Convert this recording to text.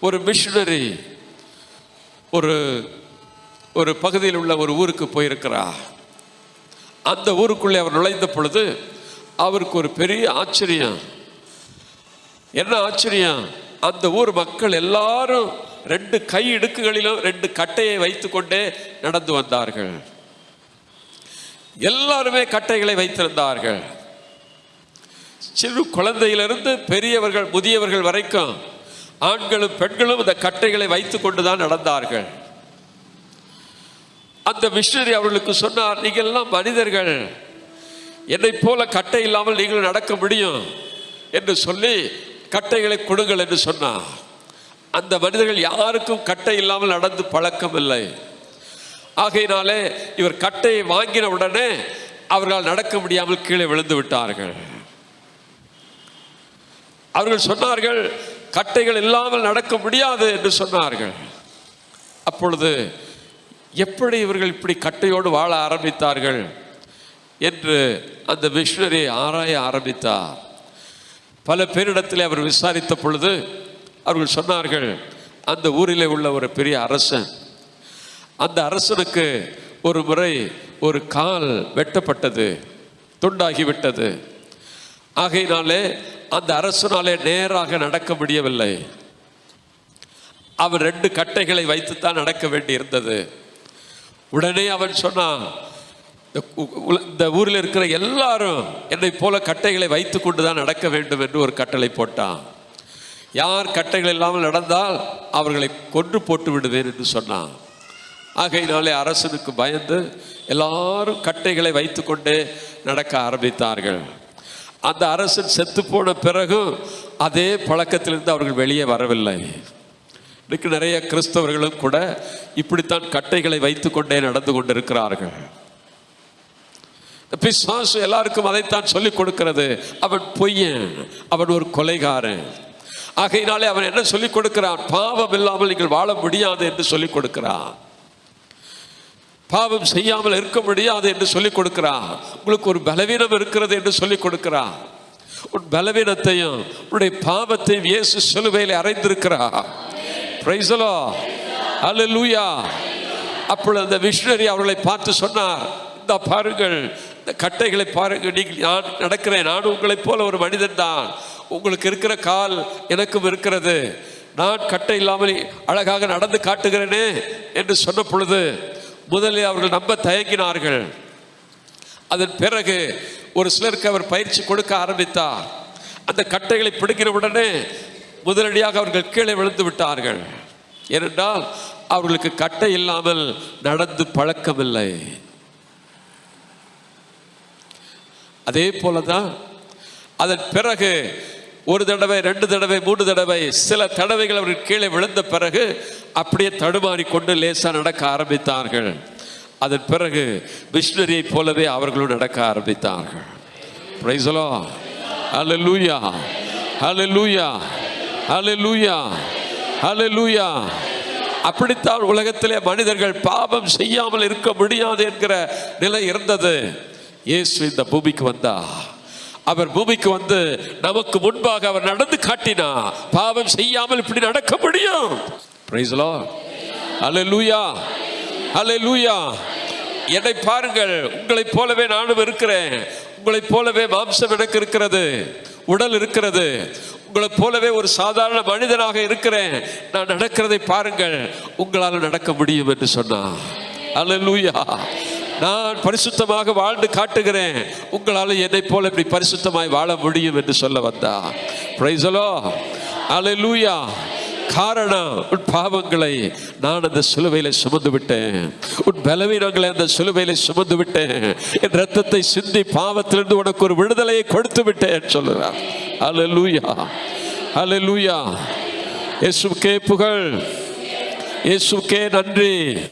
ஒரு மிஷினரி ஒரு ஒரு பகுதியில் உள்ள ஒரு ஊருக்கு போயிருக்கிறார். அந்த ஊருக்குள்ளே அவர் நுழைந்த பொழுது அவருக்கு ஒரு பெரிய ஆச்சரியம். என்ன ஆச்சரியம்? அந்த ஊர் மக்கள் எல்லாரும் ரெண்டு கை இடுக்குகளிலும் ரெண்டு கட்டையை வைத்துக்கொண்டே நடந்து வந்தார்கள். எல்லாருமே கட்டைகளை வைத்திருந்தார்கள். சிறு குழந்தையிலிருந்து பெரியவர்கள் முதியவர்கள் வரைக்கும் ஆண்களும் பெண்களும் இந்த கட்டைகளை வைத்துக்கொண்டு தான் நடந்தார்கள். அந்த மிஷினரி அவர்களுக்கு சொன்னார் நீங்கள் எல்லாம் மனிதர்கள். என்னை போல கட்டை இல்லாமல் நீங்கள் நடக்க முடியும் என்று சொல்லி கட்டைகளை கொடுங்கள் என்று சொன்னார். அந்த மனிதர்கள் யாருக்கும் கட்டை இல்லாமல் நடந்து பழக்கம் இல்லை. ஆகையினாலே இவர் கட்டையை வாங்கின உடனே அவர்களால் நடக்க முடியாமல் கீழே விழுந்து விட்டார்கள். அவர்கள் சொன்னார்கள் கட்டைகள் இல்லாமல் நடக்க முடியாது என்று சொன்னார்கள். அப்பொழுது எப்படி இவர்கள் இப்படி கட்டையோடு வாழ ஆரம்பித்தார்கள்? என்று அந்த மிஷினரி ஆராய ஆரம்பித்தார். பல பேரிடத்தில் அவர் விசாரித்த பொழுது அவர்கள் சொன்னார்கள் அந்த ஊரிலே உள்ள ஒரு பெரிய அரசன் அந்த அரசனுக்கு ஒரு முறை ஒரு கால் வெட்டப்பட்டது துண்டாகிவிட்டது. ஆகையினாலே அந்த அரசனாலே நேராக நடக்க முடியவில்லை. அவன் ரெண்டு கட்டைகளை வைத்துத்தான் நடக்க வேண்டி இருந்தது உடனே அவன் சொன்னான் "இந்த ஊரில் இருக்கிற எல்லாரும் என்னை போல கட்டைகளை வைத்துக்கொண்டு தான் நடக்க வேண்டும் என்று ஒரு கட்டளை போட்டான். யார் கட்டைகள் இல்லாமல் நடந்தால் அவர்களை கொன்று போட்டு விடுவேன் என்று சொன்னான். ஆகையினாலே அரசனுக்கு பயந்து எல்லாரும் கட்டைகளை வைத்துக்கொண்டே நடக்க ஆரம்பித்தார்கள். அந்த அரசன் செத்து போன பிறகும் அதே பழக்கத்திலிருந்து அவர்கள் வெளியே வரவில்லை. இன்னைக்கு நிறைய கிறிஸ்தவர்களும் கூட இப்படித்தான் கட்டைகளை வைத்துக்கொண்டே நடந்து கொண்டிருக்கிறார்கள். பிஸ்வாசு எல்லாருக்கும் அதைத்தான் சொல்லிக் கொடுக்கிறது. அவன் பொய்யன் அவன் ஒரு கொலைகாரன். ஆகையினாலே அவன் என்ன சொல்லிக் கொடுக்கிறான்? பாவம் இல்லாமல் நீங்கள் வாழ முடியாது என்று சொல்லிக் கொடுக்கிறான். பாவம் செய்யாமல் இருக்க முடியாது என்று சொல்லிக் கொடுக்கிறான். உங்களுக்கு ஒரு பலவீனம் இருக்கிறது என்று சொல்லிக் கொடுக்கிறான். உன் பலவீனத்தையும் உன்னுடைய பாவத்தையும் இயேசு சிலுவையில் அறைந்திருக்கிறார். பிரைசலோ அல்லேலூயா அப்பொழுது அந்த மிஷினரி அவர்களை பார்த்து சொன்னார் இந்த பாருங்கள் இந்த கட்டைகளை பாருங்கள் நீங்கள் நான் நடக்கிறேன் நான் உங்களைப் போல ஒரு மனிதன் தான். உங்களுக்கு இருக்கிற கால் எனக்கும் இருக்கிறது. நான் கட்டை இல்லாமல் அழகாக நடந்து காட்டுகிறேனே என்று சொன்ன பொழுது முதலில் அவர்கள் நம்ப தயங்கினார்கள். அதன் பிறகு ஒரு சிலருக்கு அவர் பயிற்சி கொடுக்க ஆரம்பித்தார். அந்த கட்டைகளை பிடிக்கிற உடனே முதலடியாக அவர்கள் கீழே விழுந்து விட்டார்கள். ஏனென்றால் அவர்களுக்கு கட்டை இல்லாமல் நடந்து பழக்கமில்லை. அதே போலதான் அதன் பிறகு ஒரு தடவை ரெண்டு தடவை மூன்று தடவை சில தடவைகள் அவர்கள் கீழே விழுந்த பிறகு அப்படியே தடுமாறி கொண்டு லேசாக நடக்க ஆரம்பித்தார்கள். அதன் பிறகு மிஷினரியை போலவே அவர்களும் நடக்க ஆரம்பித்தார்கள். பிரைசலோ ஹalleluya லூயா ஹalleluya லூயா அப்படித்தான் உலகத்திலே மனிதர்கள் பாவம் செய்யாமல் இருக்க முடியாது என்கிற நிலை இருந்தது. இயேசு இந்த பூமிக்கு வந்தா அவர் பூமிக்கு வந்து நமக்கு முன்பாக அவர் நடந்து காட்டினா பாவம் செய்யாமல் இப்படி நடக்க முடியும். பிரைஸ் அல்லேலூயா அல்லேலூயா என்னை பாருங்கள். உங்களைப் போலவே நானும் இருக்கிறேன். உங்களைப் போலவே மாம்சம் எனக்கு இருக்கிறது. உடல் இருக்கிறது. உங்களைப் போலவே ஒரு சாதாரண மனிதனாக இருக்கிறேன். நான் நடக்கிறதை பாருங்கள். உங்களால் நடக்க முடியும் என்று சொன்னான் அல்லேலூயா நான் பரிசுத்தமாக வாழ்ந்து காட்டுகிறேன். உங்களால் என்னை போல இப்படி பரிசுத்தமாய் வாழ முடியும் என்று சொல்ல வந்தா பிரைசலோ அலலூயா காரணம் உன் பாவங்களை நான் அந்த சிலுவையில சுமந்து விட்டேன் உன் பலவீனங்களை அந்த சிலுவையில சுமந்து விட்டேன் என் ரத்தத்தை சிந்தி பாவத்திலிருந்து உனக்கு ஒரு விடுதலையை கொடுத்து விட்டேன் சொல்லுறார் லூயா அல்லேலூயா இயேசுக்கே புகழ். இயேசுக்கே நன்றி.